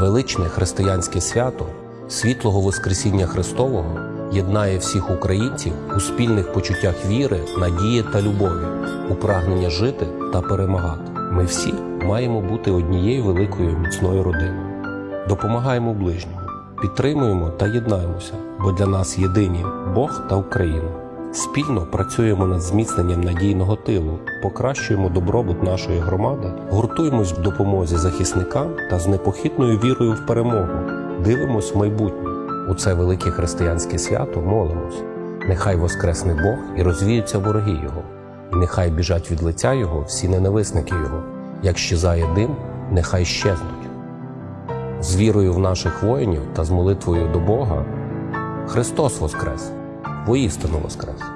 Величне християнське свято світлого Воскресіння Христового єднає всіх українців у спільних почуттях віри, надії та любові, у прагнення жити та перемагати. Ми всі маємо бути однією великою міцною родиною. Допомагаємо ближньому, підтримуємо та єднаємося, бо для нас єдині Бог та Україна. Спільно працюємо над зміцненням надійного тилу, покращуємо добробут нашої громади, гуртуємось в допомозі захисникам та з непохитною вірою в перемогу, дивимось в майбутнє. У це велике християнське свято молимось. Нехай воскресне Бог і розвіються вороги Його, і нехай біжать від лиця Його всі ненависники Його. Як щезає дим, нехай щезнуть. З вірою в наших воїнів та з молитвою до Бога Христос Воскрес! Воістину Воскрес!